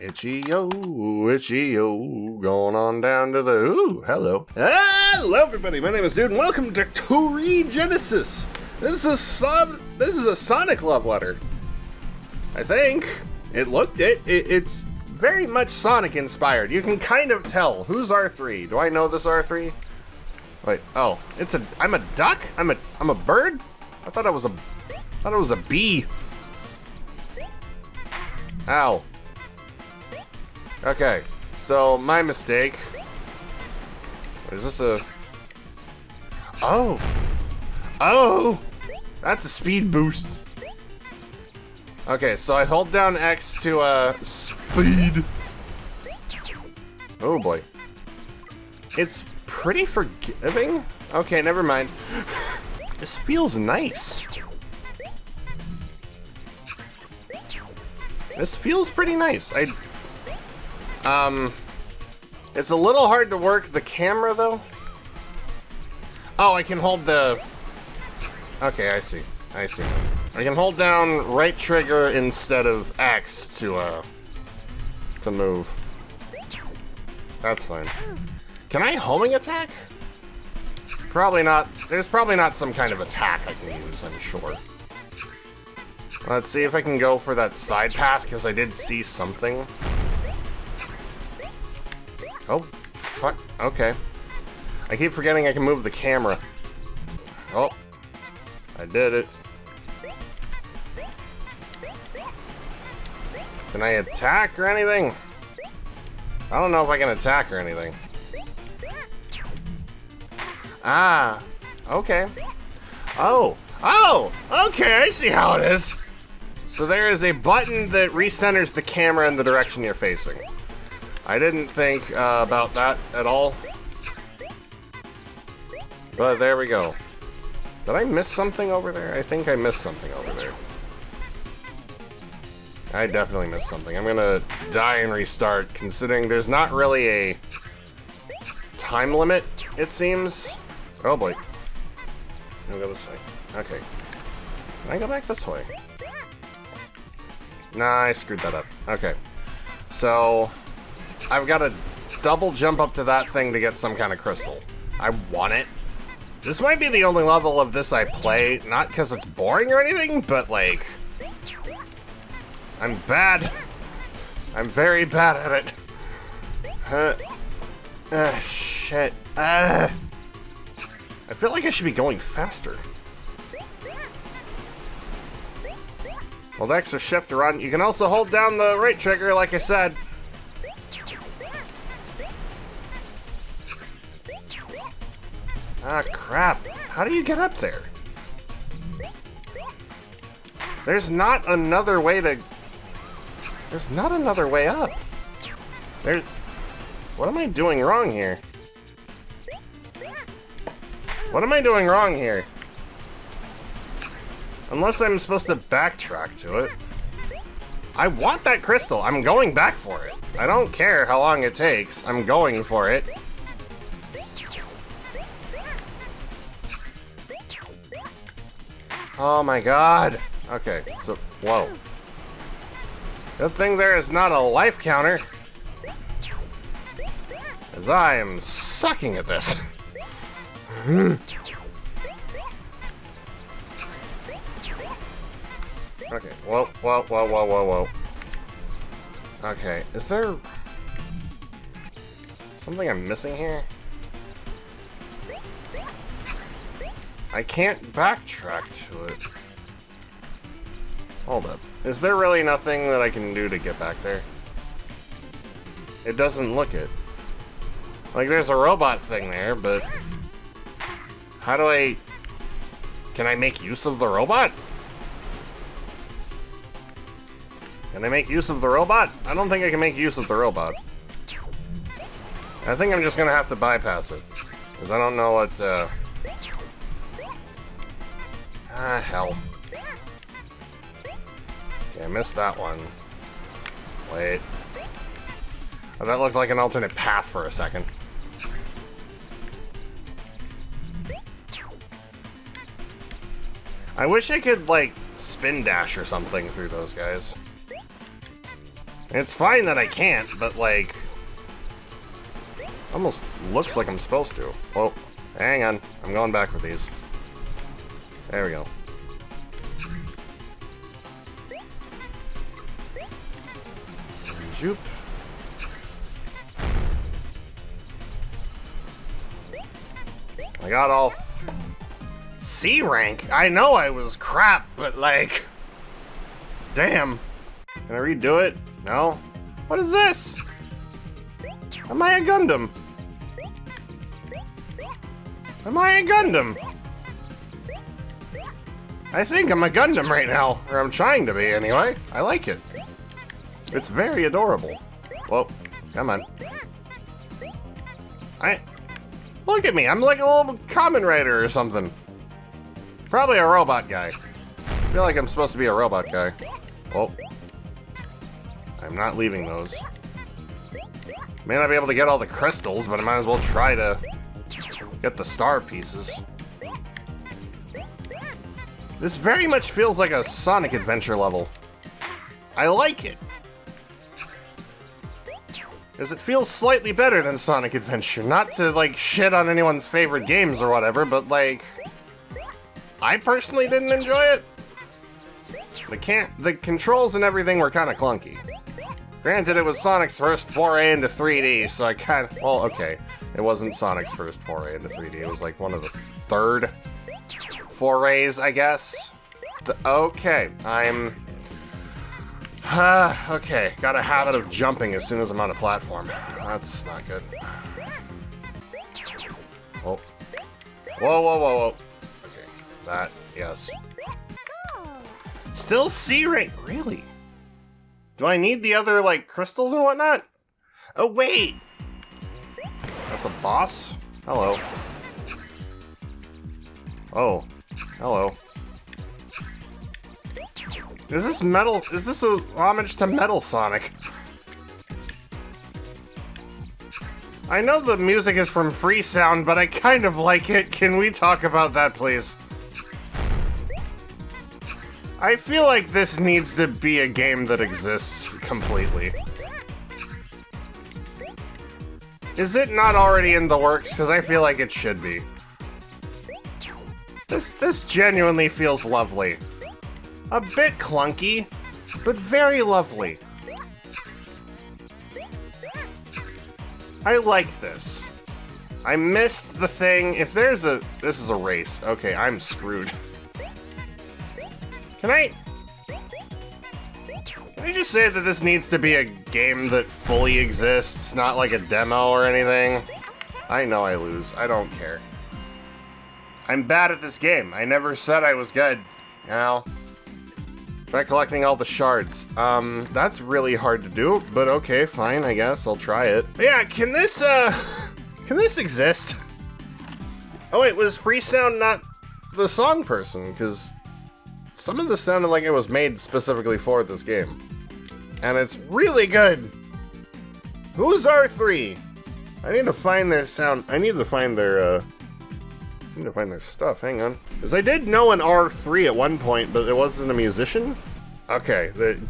Itchy yo, itchy yo, going on down to the ooh, hello. Hello everybody, my name is Dude and welcome to Toree Genesis. This is a sub this is a Sonic love letter. I think. It looked it, it it's very much Sonic inspired. You can kind of tell. Who's R3? Do I know this R3? Wait, oh, it's a I'm a duck? I'm a I'm a bird? I thought I was a I thought it was a bee. Ow. Okay, so my mistake. Is this a... Oh! Oh! That's a speed boost. Okay, so I hold down X to, uh, speed. Oh boy. It's pretty forgiving? Okay, never mind. this feels nice. This feels pretty nice. I um, it's a little hard to work the camera, though. Oh, I can hold the... Okay, I see. I see. I can hold down right trigger instead of X to, uh, to move. That's fine. Can I homing attack? Probably not. There's probably not some kind of attack I can use, I'm sure. Let's see if I can go for that side path, because I did see something. Oh, fuck. Okay. I keep forgetting I can move the camera. Oh. I did it. Can I attack or anything? I don't know if I can attack or anything. Ah. Okay. Oh. Oh! Okay, I see how it is. So there is a button that recenters the camera in the direction you're facing. I didn't think uh, about that at all. But there we go. Did I miss something over there? I think I missed something over there. I definitely missed something. I'm gonna die and restart, considering there's not really a time limit, it seems. Oh boy. I'm go this way. Okay. Can I go back this way? Nah, I screwed that up. Okay. So, I've got to double jump up to that thing to get some kind of crystal. I want it. This might be the only level of this I play, not because it's boring or anything, but like... I'm bad. I'm very bad at it. Uh, uh shit. Uh, I feel like I should be going faster. Well, X or shift run. You can also hold down the right trigger, like I said. How do you get up there? There's not another way to... There's not another way up. There's... What am I doing wrong here? What am I doing wrong here? Unless I'm supposed to backtrack to it. I want that crystal. I'm going back for it. I don't care how long it takes. I'm going for it. Oh my god. Okay, so, whoa. Good thing there is not a life counter. As I am sucking at this. okay, whoa, whoa, whoa, whoa, whoa, whoa. Okay, is there... Something I'm missing here? I can't backtrack to it. Hold up. Is there really nothing that I can do to get back there? It doesn't look it. Like, there's a robot thing there, but... How do I... Can I make use of the robot? Can I make use of the robot? I don't think I can make use of the robot. I think I'm just gonna have to bypass it. Because I don't know what, uh... Ah, hell. Okay, I missed that one. Wait. Oh, that looked like an alternate path for a second. I wish I could, like, spin dash or something through those guys. It's fine that I can't, but like... Almost looks like I'm supposed to. Whoa, hang on. I'm going back with these. There we go. Zoop. I got all C rank. I know I was crap, but like, damn. Can I redo it? No. What is this? Am I a Gundam? Am I a Gundam? I think I'm a Gundam right now, or I'm trying to be anyway. I like it. It's very adorable. Whoa, come on. I... Look at me, I'm like a little Kamen Rider or something. Probably a robot guy. I feel like I'm supposed to be a robot guy. Oh. I'm not leaving those. May not be able to get all the crystals, but I might as well try to get the star pieces. This very much feels like a Sonic Adventure level. I like it. Because it feels slightly better than Sonic Adventure. Not to, like, shit on anyone's favorite games or whatever, but, like... I personally didn't enjoy it. The can't the controls and everything were kind of clunky. Granted, it was Sonic's first foray into 3D, so I kind of well, okay, it wasn't Sonic's first foray into 3D. It was like one of the third forays, I guess. The, okay, I'm. Uh, okay, got a habit of jumping as soon as I'm on a platform. That's not good. Oh. Whoa. Whoa, whoa, whoa, Okay, That, yes. Still C rank, really? Do I need the other, like, crystals and whatnot? Oh, wait! That's a boss? Hello. Oh, hello. Is this metal? Is this a homage to Metal Sonic? I know the music is from Free Sound, but I kind of like it. Can we talk about that, please? I feel like this needs to be a game that exists completely. Is it not already in the works? Because I feel like it should be. This, this genuinely feels lovely. A bit clunky, but very lovely. I like this. I missed the thing. If there's a... This is a race. Okay, I'm screwed. Can I... Can I just say that this needs to be a game that fully exists, not like a demo or anything? I know I lose. I don't care. I'm bad at this game. I never said I was good. You know? Try collecting all the shards. Um, that's really hard to do, but okay, fine, I guess. I'll try it. Yeah, can this, uh... Can this exist? Oh wait, was Freesound not the song person? Because some of this sounded like it was made specifically for this game. And it's really good! Who's R3? I need to find their sound. I need to find their, uh... Need to find their stuff. Hang on. Because I did know an R3 at one point, but it wasn't a musician? Okay, the...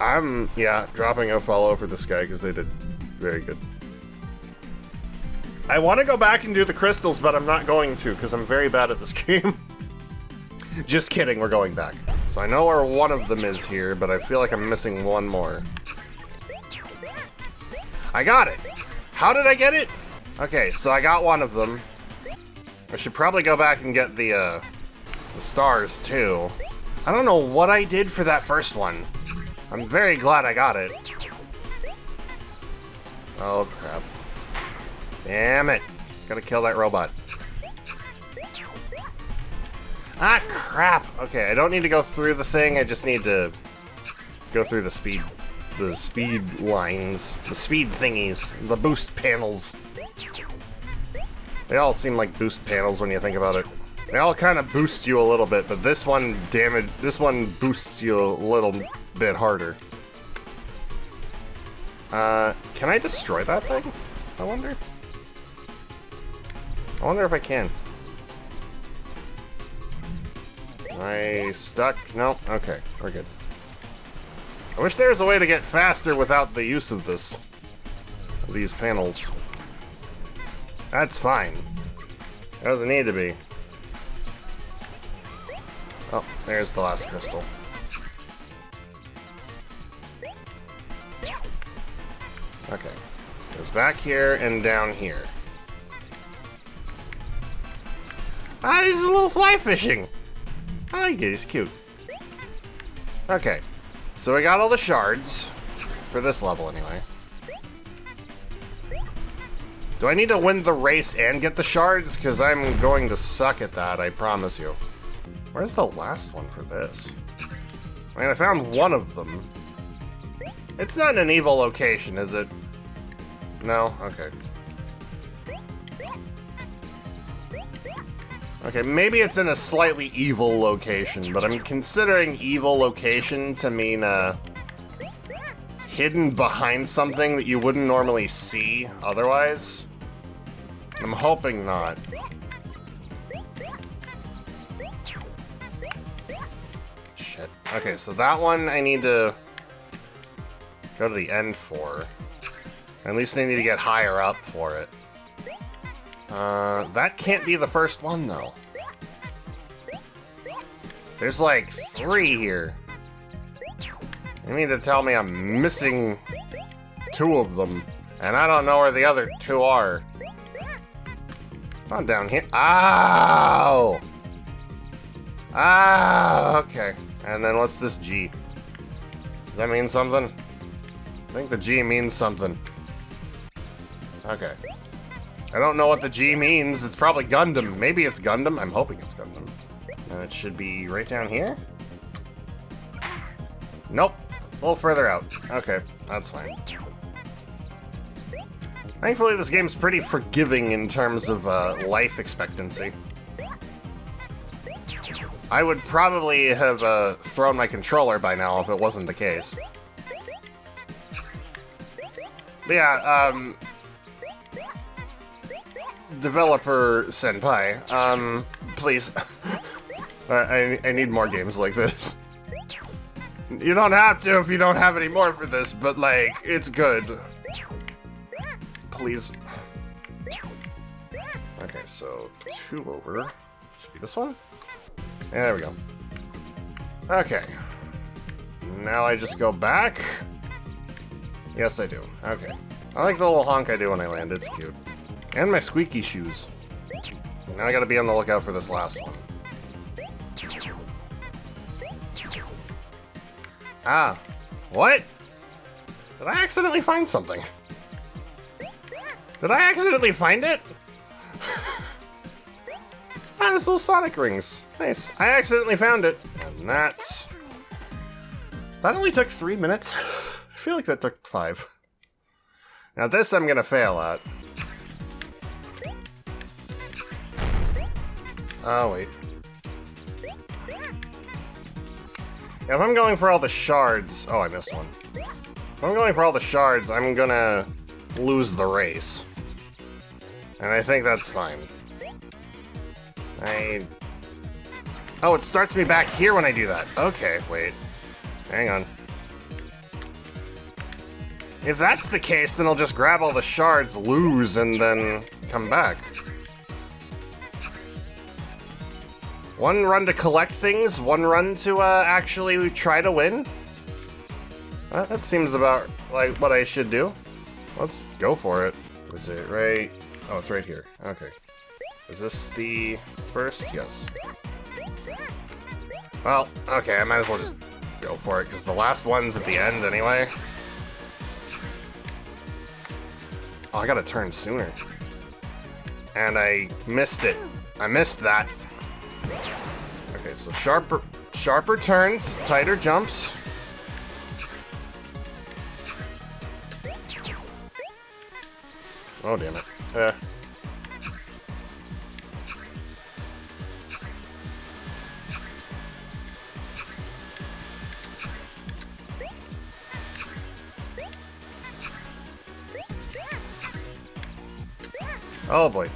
I'm, yeah, dropping a follow for this guy because they did very good. I want to go back and do the crystals, but I'm not going to because I'm very bad at this game. Just kidding, we're going back. So I know where one of them is here, but I feel like I'm missing one more. I got it! How did I get it? Okay, so I got one of them. I should probably go back and get the, uh, the stars, too. I don't know what I did for that first one. I'm very glad I got it. Oh, crap. Damn it. Gotta kill that robot. Ah, crap! Okay, I don't need to go through the thing, I just need to go through the speed... the speed lines. The speed thingies. The boost panels. They all seem like boost panels when you think about it. They all kind of boost you a little bit, but this one damage... this one boosts you a little bit harder. Uh, can I destroy that thing? I wonder? I wonder if I can. I stuck? No? Okay, we're good. I wish there was a way to get faster without the use of this. These panels. That's fine. It Doesn't need to be. Oh, there's the last crystal. Okay. Goes back here and down here. Ah, this is a little fly fishing. I like it, he's cute. Okay. So we got all the shards. For this level, anyway. Do I need to win the race and get the shards? Because I'm going to suck at that, I promise you. Where's the last one for this? I mean, I found one of them. It's not in an evil location, is it? No? Okay. Okay, maybe it's in a slightly evil location, but I'm considering evil location to mean, uh, hidden behind something that you wouldn't normally see otherwise. I'm hoping not. Shit. Okay, so that one I need to go to the end for. At least I need to get higher up for it. Uh, that can't be the first one, though. There's like three here. You mean to tell me I'm missing two of them, and I don't know where the other two are. Not down here. Ow! Ah, okay. And then what's this G? Does that mean something? I think the G means something. Okay. I don't know what the G means. It's probably Gundam. Maybe it's Gundam. I'm hoping it's Gundam. And it should be right down here? Nope. A little further out. Okay, that's fine. Thankfully, this game's pretty forgiving in terms of uh, life expectancy. I would probably have uh, thrown my controller by now if it wasn't the case. But yeah, um, developer senpai, um, please. I, I need more games like this. You don't have to if you don't have any more for this, but like, it's good. Please. Okay, so two over. Should be this one? There we go. Okay. Now I just go back. Yes, I do. Okay. I like the little honk I do when I land. It's cute. And my squeaky shoes. Now I gotta be on the lookout for this last one. Ah. What? Did I accidentally find something? Did I accidentally find it? ah, this little Sonic rings. Nice. I accidentally found it. And that... That only took three minutes? I feel like that took five. Now this I'm gonna fail at. Oh, wait. If I'm going for all the shards... Oh, I missed one. If I'm going for all the shards, I'm gonna lose the race. And I think that's fine. I... Oh, it starts me back here when I do that. Okay, wait. Hang on. If that's the case, then I'll just grab all the shards, lose, and then come back. One run to collect things, one run to uh, actually try to win? That seems about like what I should do. Let's go for it. Is it right? Oh, it's right here. Okay. Is this the first? Yes. Well, okay, I might as well just go for it, because the last one's at the end anyway. Oh, I gotta turn sooner. And I missed it. I missed that. Okay, so sharper, sharper turns, tighter jumps. Oh, damn it. Uh. Oh boy.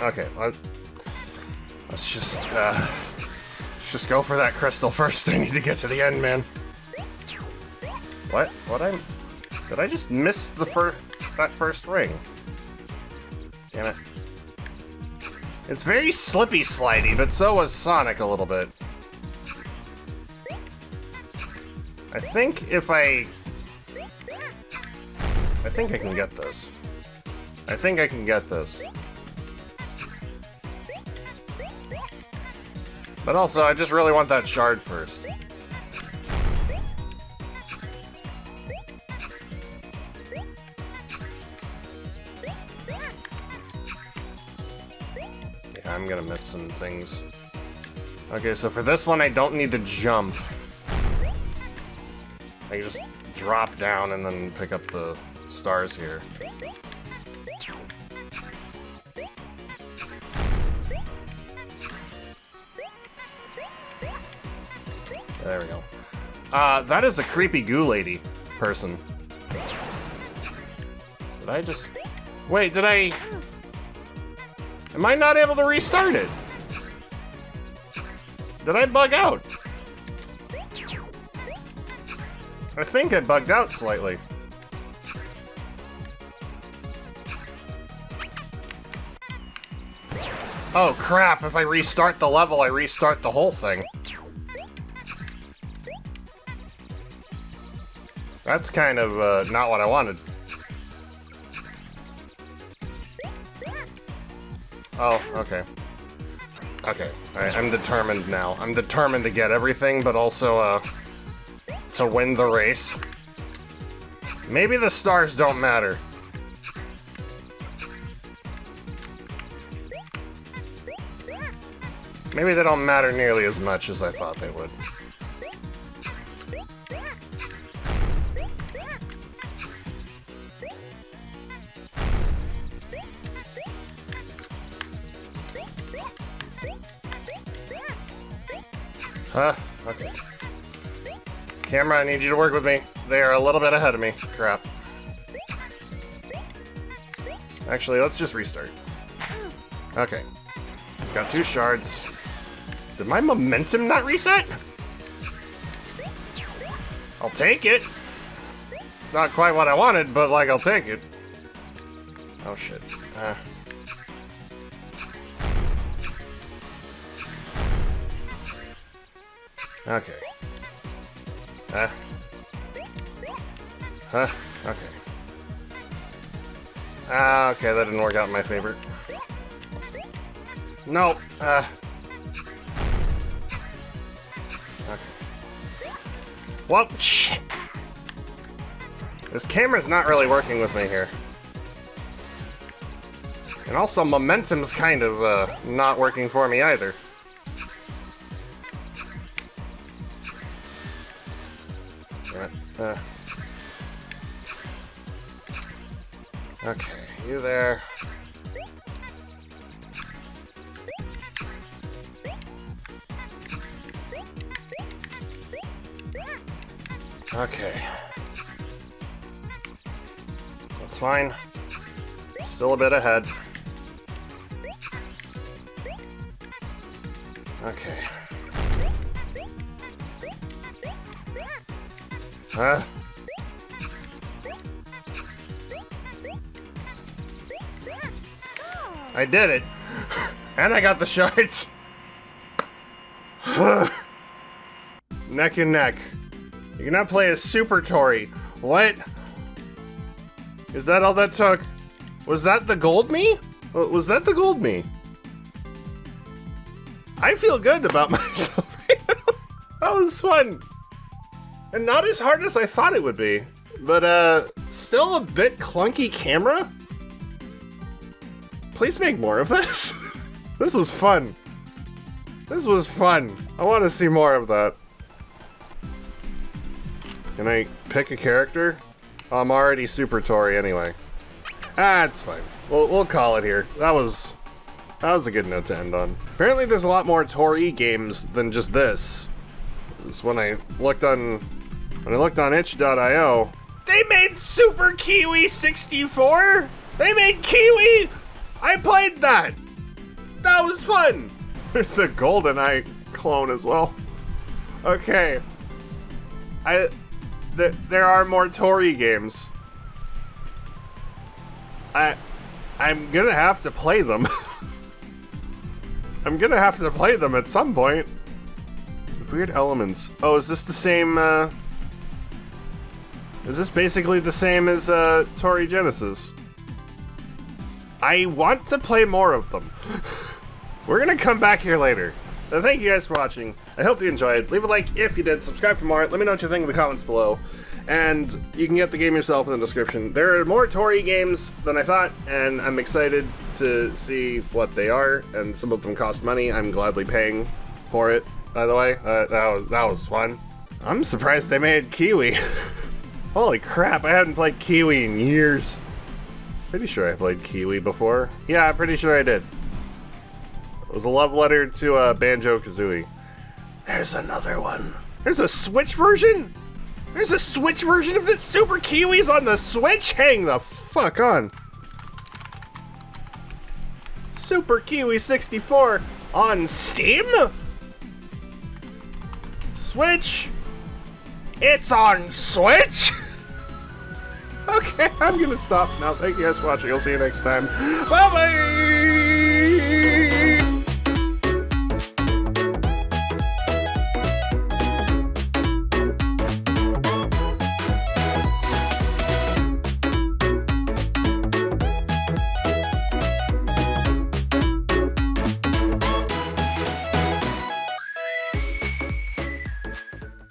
Okay, Let's just, uh, let's just go for that crystal first. I need to get to the end, man. What? What I... Did I just miss the first... that first ring? Damn it. It's very slippy slidey, but so was Sonic a little bit. I think if I... I think I can get this. I think I can get this. But also, I just really want that shard first. I'm gonna miss some things. Okay, so for this one, I don't need to jump. I just drop down and then pick up the stars here. There we go. Uh, that is a creepy goo lady person. Did I just... Wait, did I... Am I not able to restart it? Did I bug out? I think I bugged out slightly. Oh crap, if I restart the level, I restart the whole thing. That's kind of uh, not what I wanted. Oh, okay. Okay, right, I'm determined now. I'm determined to get everything, but also, uh, to win the race. Maybe the stars don't matter. Maybe they don't matter nearly as much as I thought they would. Huh? Okay. Camera, I need you to work with me. They are a little bit ahead of me. Crap. Actually, let's just restart. Okay. Got two shards. Did my momentum not reset? I'll take it. It's not quite what I wanted, but, like, I'll take it. Oh, shit. Uh. Okay. Huh? Huh? Okay. Ah, okay, that didn't work out in my favor. No, uh... Okay. Well, shit! This camera's not really working with me here. And also, momentum's kind of, uh, not working for me either. There. Okay. That's fine. Still a bit ahead. Okay. Huh? I did it. And I got the shards. neck and neck. You cannot play a Super Toree. What? Is that all that took? Was that the gold me? Was that the gold me? I feel good about myself that was fun. And not as hard as I thought it would be. But, uh, still a bit clunky camera? Please make more of this. this was fun. This was fun. I want to see more of that. Can I pick a character? I'm already Super Toree anyway. Ah, it's fine. We'll, we'll call it here. That was that was a good note to end on. Apparently there's a lot more Toree games than just this. This when I looked on when I looked on itch.io, they made Super Kiwi 64! They made Kiwi! I played that! That was fun! There's a GoldenEye clone as well. Okay. I th there are more Toree games. I, I'm gonna have to play them. I'm gonna have to play them at some point. Weird elements. Oh, is this the same, uh... Is this basically the same as, uh, Toree Genesis? I want to play more of them. We're gonna come back here later. So thank you guys for watching. I hope you enjoyed. Leave a like if you did. Subscribe for more. Let me know what you think in the comments below. And you can get the game yourself in the description. There are more Toree games than I thought, and I'm excited to see what they are. And some of them cost money. I'm gladly paying for it, by the way. Uh, that, was, that was fun. I'm surprised they made Kiwi. Holy crap, I hadn't played Kiwi in years. Pretty sure I played Kiwi before. Yeah, I'm pretty sure I did. It was a love letter to uh, Banjo-Kazooie. There's another one. There's a Switch version? There's a Switch version of the Super Kiwis on the Switch? Hang the fuck on. Super Kiwi 64 on Steam? Switch? It's on Switch? Okay, I'm gonna stop now. Thank you guys for watching. I'll see you next time. Bye bye!